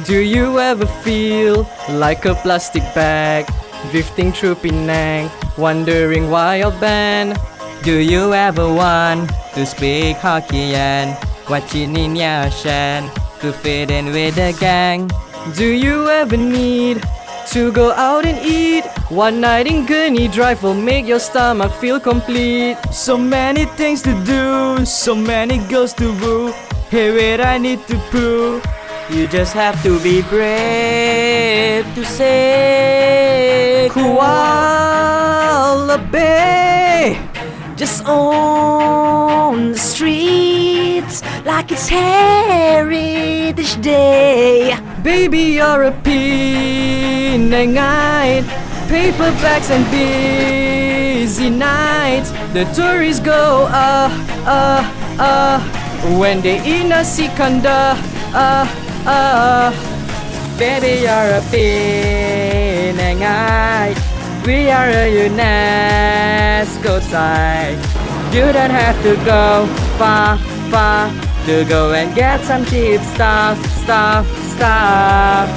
Do you ever feel like a plastic bag drifting through Penang, wondering why you're banned? Do you ever want to speak Hokkien, watching in your Shan to fit in with the gang? Do you ever need to go out and eat? One night in Gurney Drive will make your stomach feel complete. So many things to do, so many girls to woo. Hey, wait, I need to prove. You just have to be brave to say Kuala Bay. Just on the streets like it's Heritage Day. Baby, you're a Penangite. Paperbacks and busy nights. The tourists go ah ah ah when they eat nasi kandar ah ah. Baby, you're a Penangite. We are a UNESCO site. You don't have to go far, far to go and get some cheap stuff, stuff, stuff.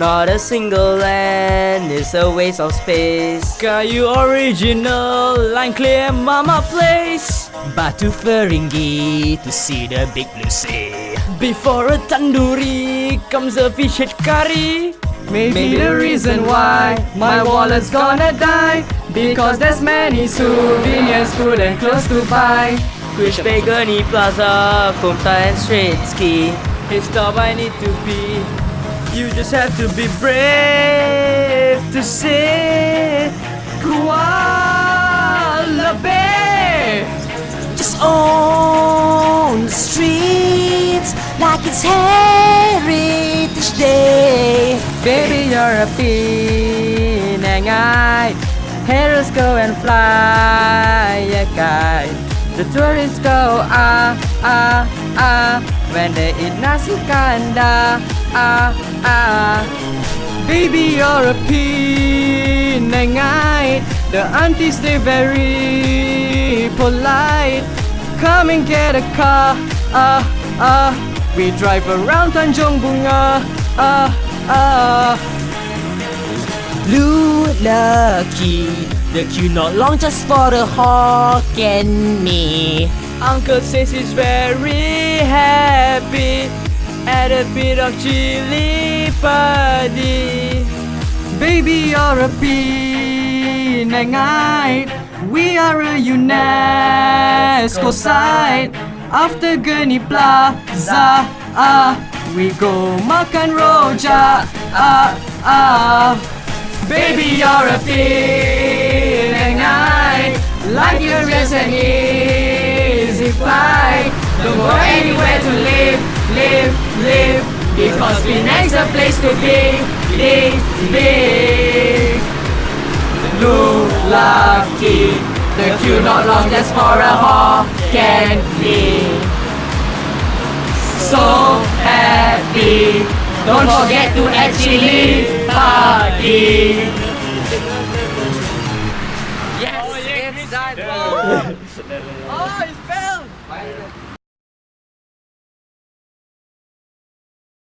Not a single land is a waste of space. Got you original line clear mama place. Batu Feringgi to see the big blue sea. Before a tandoori comes a fish head curry. Maybe the reason why my wallet's gonna die. Because there's many souvenirs, food and clothes to buy. Which Gurney Plaza, Komtar and Straits Quay Hey stop, I need to be. You just have to be brave to say Kuala Baby, you're a Penangite Heroes go and fly a The tourists go ah ah ah. When they eat nasi kandar ah ah. Baby, you're a Penangite The aunties, they very polite. Come and get a car ah ah. We drive around Tanjung Bunga ah ah Blue Lucky, the queue not long just for the Hokkien Mee. Uncle says he's very happy. Add a bit of chili padi. Baby, you're a Penangite We are a UNESCO site. After Gurney Plaza. ah, We go. Makan rojak ah, ah. Baby, you're a Penangite Like your race and easy flight Don't go anywhere to live, live, live Because Penang's a place to be, be, be. Blue lucky The queue not long just for a Hokkien Mee so happy. Don't forget to actually party. Yes, oh, yeah, it's done. oh, it fell.